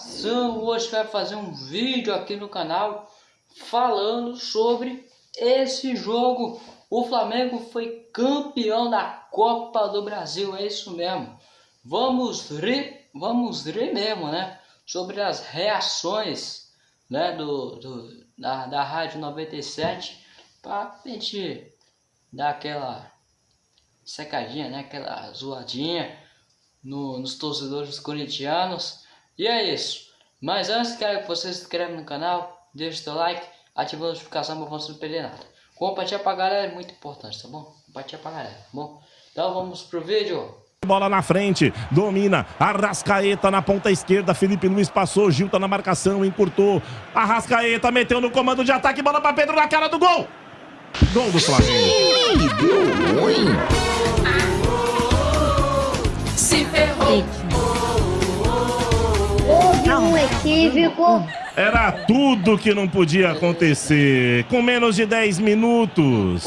São hoje vai fazer um vídeo aqui no canal falando sobre esse jogo. O Flamengo foi campeão da Copa do Brasil, é isso mesmo. Vamos rir, vamos rir mesmo, né? Sobre as reações né, do, do da, da Rádio 97 para a gente dar aquela secadinha, né? Aquela zoadinha no, nos torcedores corintianos. E é isso. Mas antes, quero que você se inscreva no canal, deixe seu like, ative a notificação para você não perder nada. Compartilhar pra galera é muito importante, tá bom? Compartilhar pra galera, tá bom? Então vamos pro vídeo. Bola na frente, domina, Arrascaeta na ponta esquerda, Felipe Luiz passou, Gil tá na marcação, encurtou, Arrascaeta meteu no comando de ataque, bola pra Pedro na cara do gol! Gol do Flamengo. Deu ruim. Se ferrou. Equívoco. Era tudo que não podia acontecer. Com menos de 10 minutos.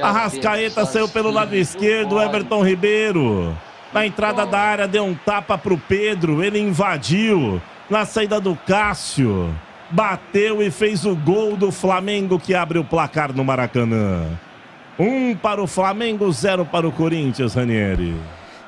Arrascaeta Pedro saiu pelo lado esquerdo. Everton Ribeiro. Na entrada da área deu um tapa pro Pedro, ele invadiu. Na saída do Cássio, bateu e fez o gol do Flamengo que abre o placar no Maracanã. Um para o Flamengo, zero para o Corinthians, Ranieri.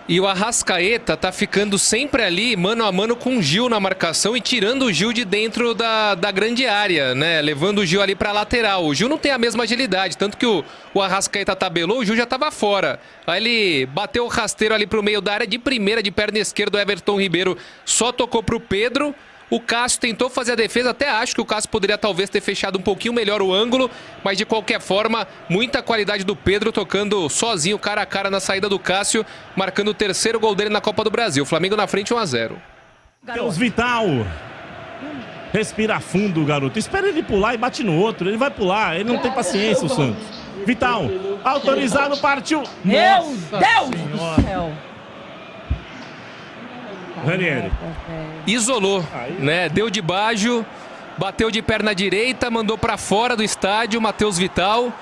E o Arrascaeta tá ficando sempre ali, mano a mano com o Gil na marcação e tirando o Gil de dentro da, da grande área, né? Levando o Gil ali pra lateral. O Gil não tem a mesma agilidade, tanto que o, o Arrascaeta tabelou, o Gil já tava fora. Aí ele bateu o rasteiro ali pro meio da área de primeira, de perna esquerda, o Everton Ribeiro só tocou pro Pedro. O Cássio tentou fazer a defesa, até acho que o Cássio poderia talvez ter fechado um pouquinho melhor o ângulo, mas de qualquer forma, muita qualidade do Pedro tocando sozinho, cara a cara na saída do Cássio, marcando o terceiro gol dele na Copa do Brasil. Flamengo na frente 1 a 0. Deus Vital. Respira fundo, garoto. Espera ele pular e bate no outro. Ele vai pular. Ele não tem paciência, o Santos. Vital, autorizado, partiu. Meu Nossa Deus Senhora. do céu. Ranieri. Isolou, né? Deu de baixo, bateu de perna direita, mandou pra fora do estádio, Matheus Vital.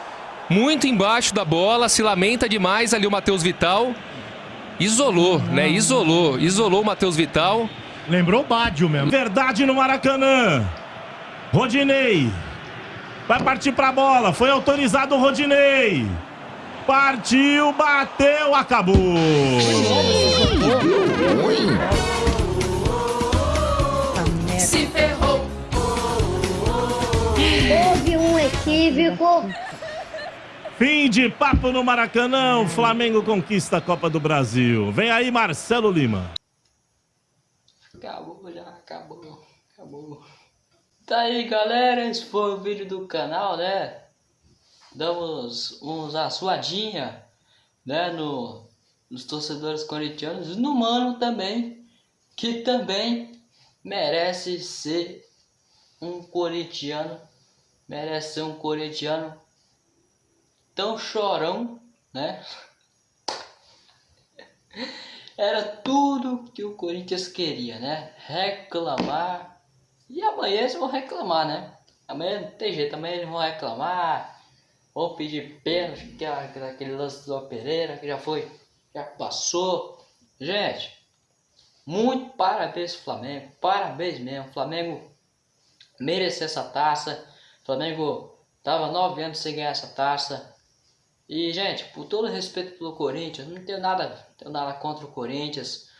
Muito embaixo da bola, se lamenta demais ali o Matheus Vital. Isolou, né? Isolou, isolou o Matheus Vital. Lembrou o Bádio mesmo. Verdade no Maracanã. Rodinei. Vai partir pra bola. Foi autorizado o Rodinei. Partiu, bateu, acabou. Equívoco. Fim de papo no Maracanã. O Flamengo conquista a Copa do Brasil. Vem aí, Marcelo Lima. Acabou já, acabou, acabou. Tá aí galera, esse foi o vídeo do canal, né? Damos uns assuadinha, né? No, nos torcedores corintianos e no Mano também, que também merece ser um corintiano, merece ser um corintiano tão chorão, né? Era tudo que o Corinthians queria, né? Reclamar. E amanhã eles vão reclamar, né? Amanhã não tem jeito, amanhã eles vão reclamar. Vão pedir pênalti, que é aquele lance do Pereira, que já foi, já passou. Gente, muito parabéns Flamengo, parabéns mesmo. Flamengo mereceu essa taça. Flamengo tava nove anos sem ganhar essa taça. E, gente, por todo respeito pelo Corinthians, não tenho nada, tenho nada contra o Corinthians,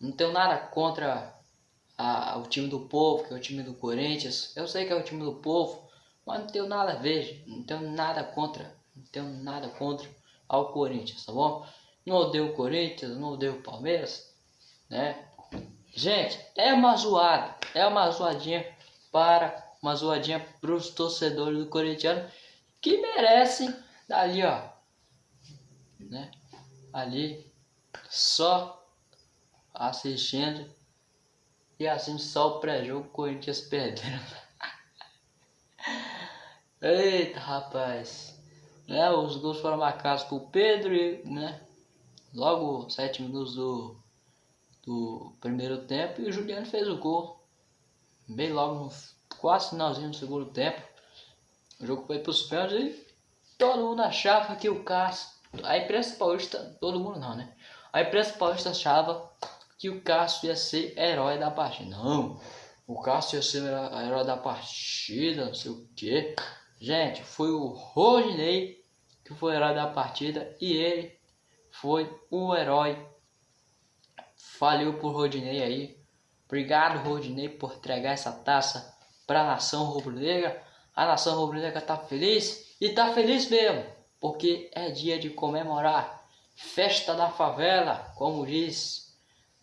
não tenho nada contra a- o time do povo, que é o time do Corinthians. Eu sei que é o time do povo, mas não tenho nada a ver, não tenho nada contra, não tenho nada contra ao Corinthians, tá bom? Não odeio o Corinthians, não odeio o Palmeiras, né? Gente, é uma zoada, é uma zoadinha para uma zoadinha para os torcedores do corintiano que merecem dali, ó, né? Ali só assistindo e assim só o pré-jogo Corinthians perdendo. Eita, rapaz. Né, os gols foram marcados por Pedro e, né, logo sete minutos do, do primeiro tempo e o Juliano fez o gol. Bem logo no quase finalzinho do segundo tempo. O jogo foi para os pênaltis e todo mundo achava que o Cássio, a imprensa paulista, todo mundo não, né? A imprensa paulista achava que o Cássio ia ser herói da partida. Não, o Cássio ia ser herói da partida, não sei o que. Gente, foi o Rodinei que foi herói da partida e ele foi o herói. Valeu por Rodinei aí. Obrigado, Rodinei, por entregar essa taça para a nação rubro-negra. A nação rubro-negra tá feliz e tá feliz mesmo, porque é dia de comemorar. Festa da favela, como diz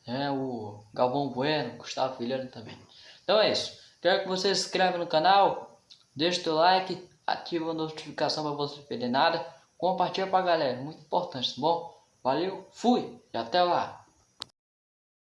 né, o Galvão Bueno, Gustavo Filhano também. Então é isso. Quero que você se inscreva no canal, deixe o like, ativa a notificação para você não perder nada. Compartilha para a galera, muito importante, tá bom? Valeu, fui e até lá!